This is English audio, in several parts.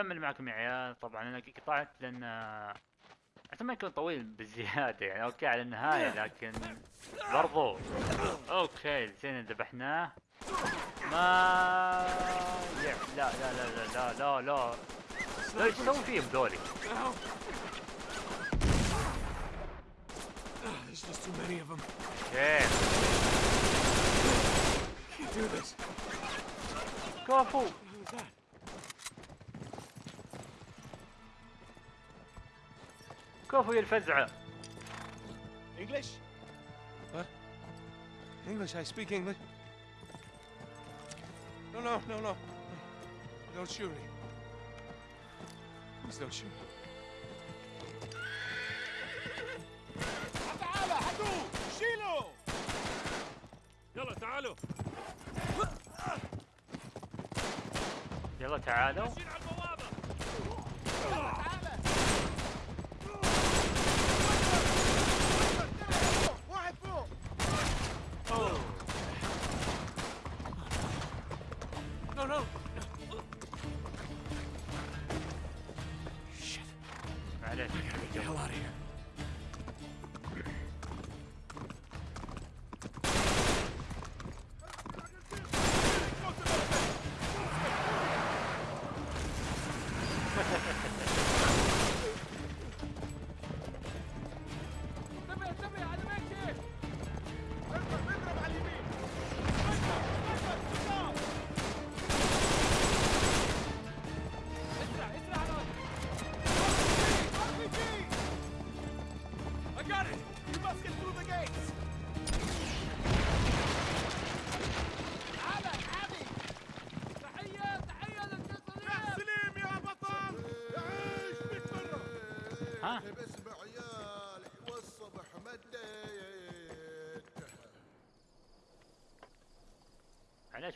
نكمل معكم يا عيال. طبعا أنا قطعت لأن حتى ما يكون طويل بالزيادة يعني. أوكي على النهاية لكن برضو. أوكي زين ذبحناه. ما لا لا لا لا لا لا لا. إيش تسوي فيهم ذولي؟ There's just كفو يا الفزعه English? What? English, I speak English. No, no, no, no. Don't shoot me. Please don't shoot me. تعال هاتوا شيلوا يلا تعالوا يلا تعالوا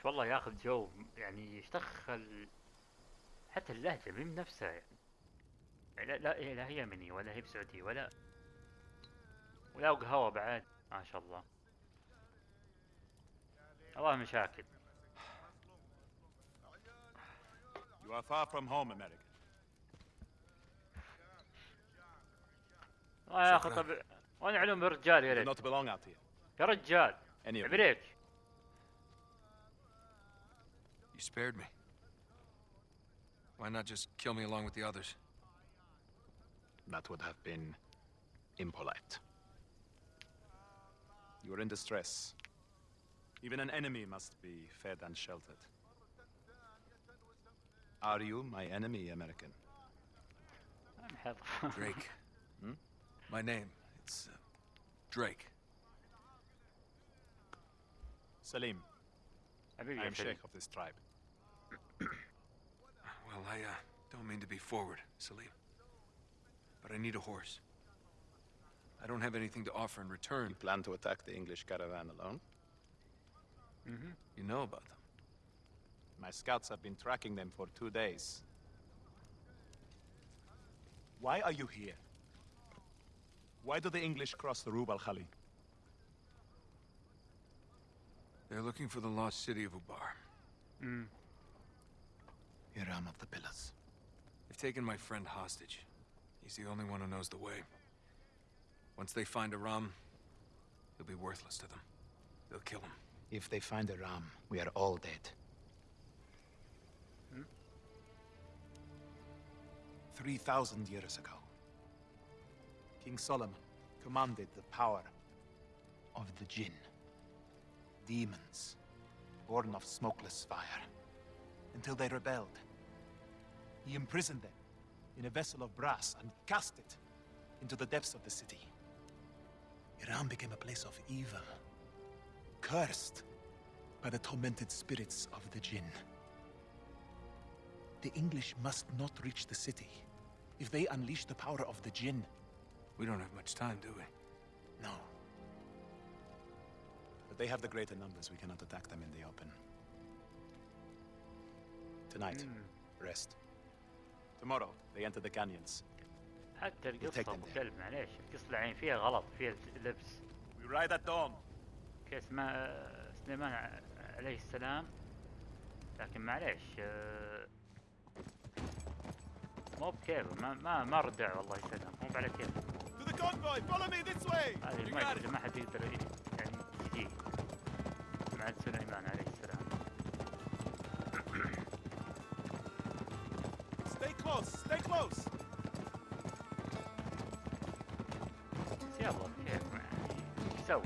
والله ياخذ جو يعني يشتغل حتى اللهجة مين نفسها يعني لا لا لا هي يمني ولا هي بسعودي ولا ولا قهوة بعد ما شاء الله الله مشاكل You are far from home, American. الله يا أخي. طب وأنا علوم رجال يا ريت not belong out here. يا رجال. عبريك spared me. Why not just kill me along with the others? That would have been impolite. You are in distress. Even an enemy must be fed and sheltered. Are you my enemy, American? Drake. Hmm? My name. It's uh, Drake. Salim. I am sheikh of this tribe. Well, I uh, don't mean to be forward, Salim. But I need a horse. I don't have anything to offer in return. You plan to attack the English caravan alone? Mhm. You know about them. My scouts have been tracking them for two days. Why are you here? Why do the English cross the Rub al Khali? They're looking for the lost city of Ubar. Mm. Iram of the Pillars. They've taken my friend hostage. He's the only one who knows the way. Once they find Iram, he'll be worthless to them. They'll kill him. If they find Iram, we are all dead. Hmm? Three thousand years ago, King Solomon commanded the power Of the Jinn. Demons. Born of smokeless fire. until they rebelled. He imprisoned them in a vessel of brass and cast it into the depths of the city. Iram became a place of evil, cursed by the tormented spirits of the Jinn. The English must not reach the city. If they unleash the power of the Jinn, We don't have much time, do we? no. But they have the greater numbers. We cannot attack them in the open. Tonight, hmm. rest. Tomorrow, they enter the canyons. حتى take القصة them أبو. كلب معليش القصة العين فيها غلط فيها لبس We ride at dawn. كيس ما سليمان عليه السلام لكن معليش آه، مو بكيفه ما ما ما ردع والله يسلم مو على كيفه To the convoy! Follow me this way! هذه ما حد يقدر يعني يجي مع سليمان عليه close! Stay close! بس يلا كيف يعني ايش نسوي؟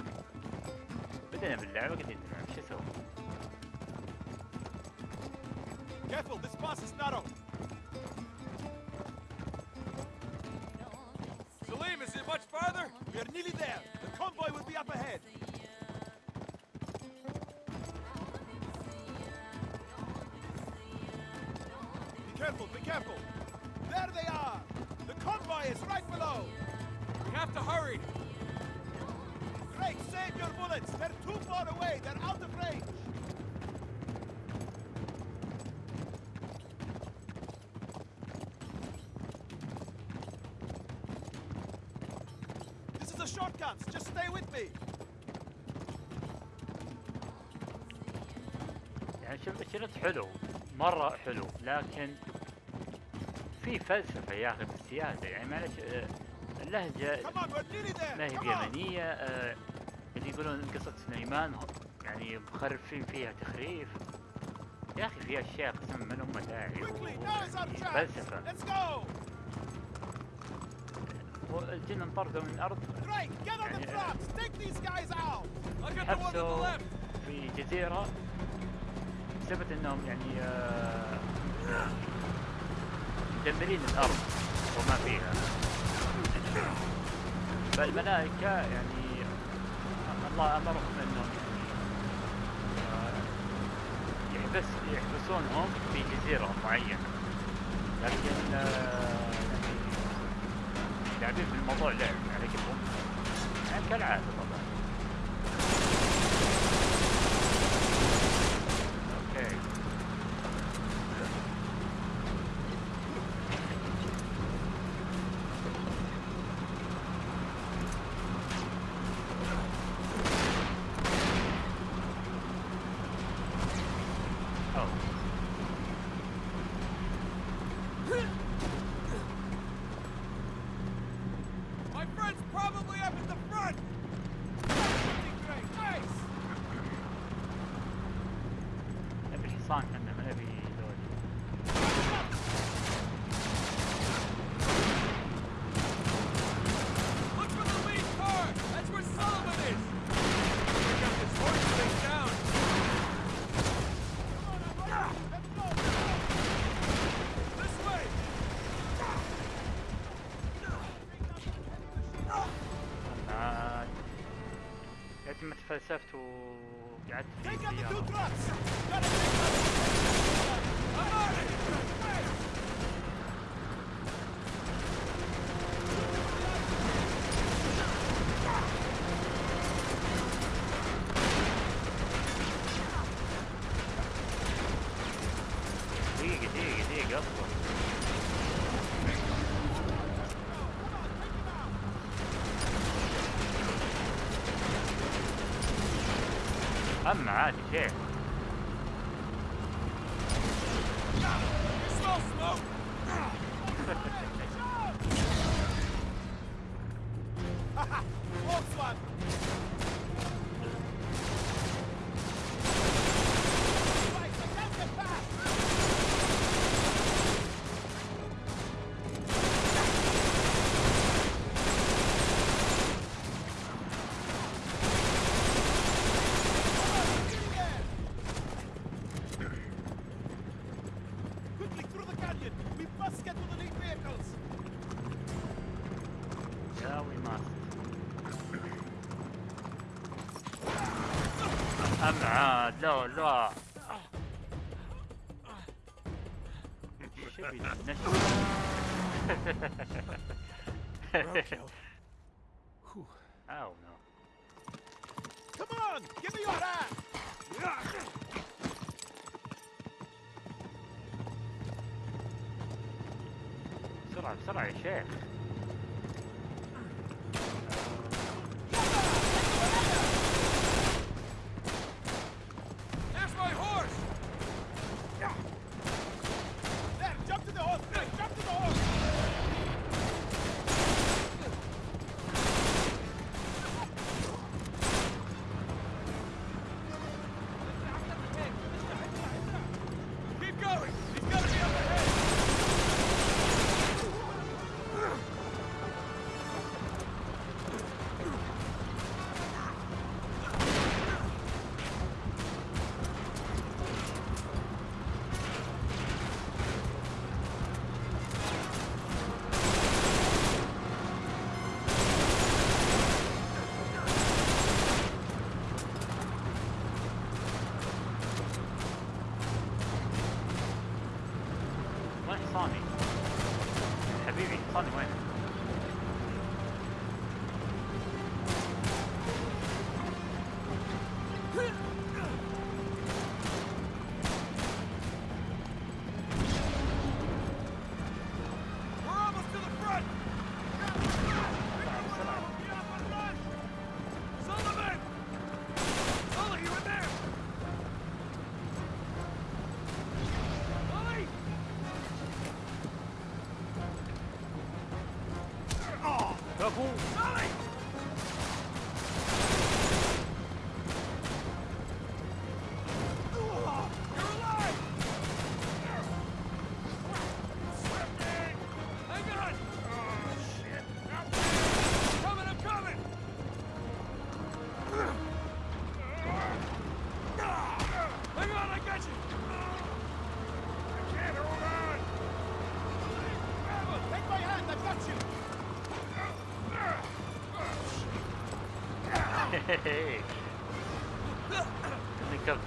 بدينا باللعبة قاعدين نلعب شو اسوي؟ Careful, this pass is narrow! Salim, is it much farther? We are nearly there! The convoy will be up ahead! Your bullets! They're too far away! They're out of range! This is a shortcut! Just stay with me! يعني شوف الشريط حلو مرة حلو لكن في فلسفة يا أخي بالزيادة يعني معلش آه، اللهجة! ما هي! بيمنية آه، اللي يقولون قصة سليمان يعني مخرفين فيها تخريف. يا أخي في أشياء قسم من أمة داعي يعني فلسفة. الجن انطردوا من الأرض. يعني حبسوا في جزيرة بسبب إنهم يعني آه، مدمرين الأرض وما فيها. فالملائكة يعني الله امرهم انهم آه، يحبس يحبسونهم في جزيرة معينة لكن آه، يعني لاعبين في الموضوع لعب على كيفهم يعني كالعادة طبعا บ้า Take out the two uh, trucks! Gotta take out the two trucks! I'm mad here. Stop smoke! عاد لا لا شبي نشوف أو نو Come on! Give me your hand! بسرعة بسرعة يا شيخ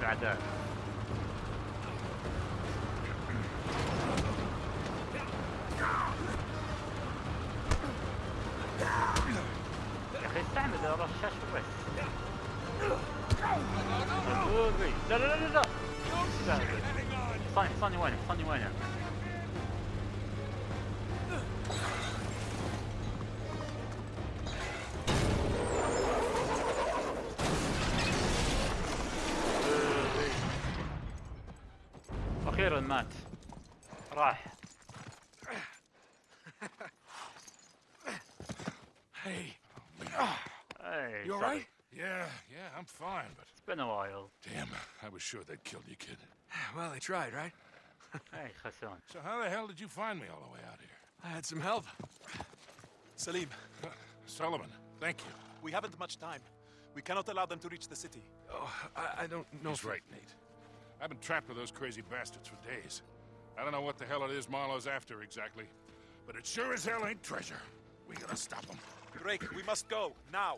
اعداء يا أخي استعمل الرشاش بس أبوي. لا لا لا لا. حصاني حصاني وينه حصاني وينه اخيرا مات راح Hey, اي you all sorry. right? Yeah, yeah, I'm fine, but It's been a while damn, I was sure they'd killed you, kid. Well, they tried, right? اي خسون So how the hell did you find me all the way out here? I had some help. Salim, Sullivan, thank you. we haven't much time. We cannot allow them to reach the city. Oh, I, I don't know. He's if- right, Nate. I've been trapped with those crazy bastards for days. I don't know what the hell it is Marlowe's after exactly, but it sure as hell ain't treasure. We gotta stop them. Drake, we must go, now.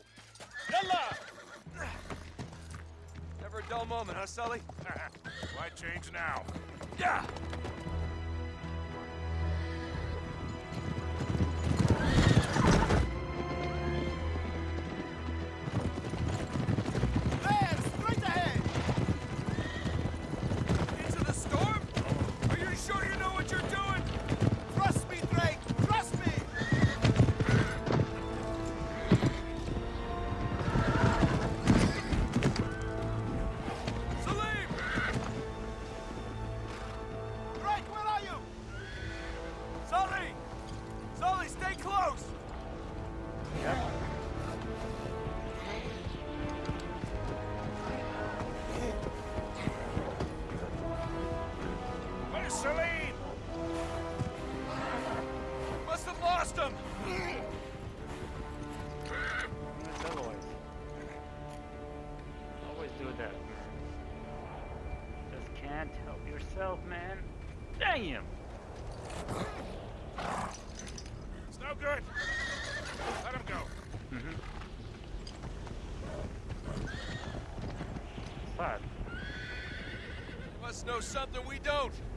Yalla! Never a dull moment, huh, Sully? Why change now? Yeah! Damn! It's no good. Let him go. Mm -hmm. Fuck. Must know something we don't.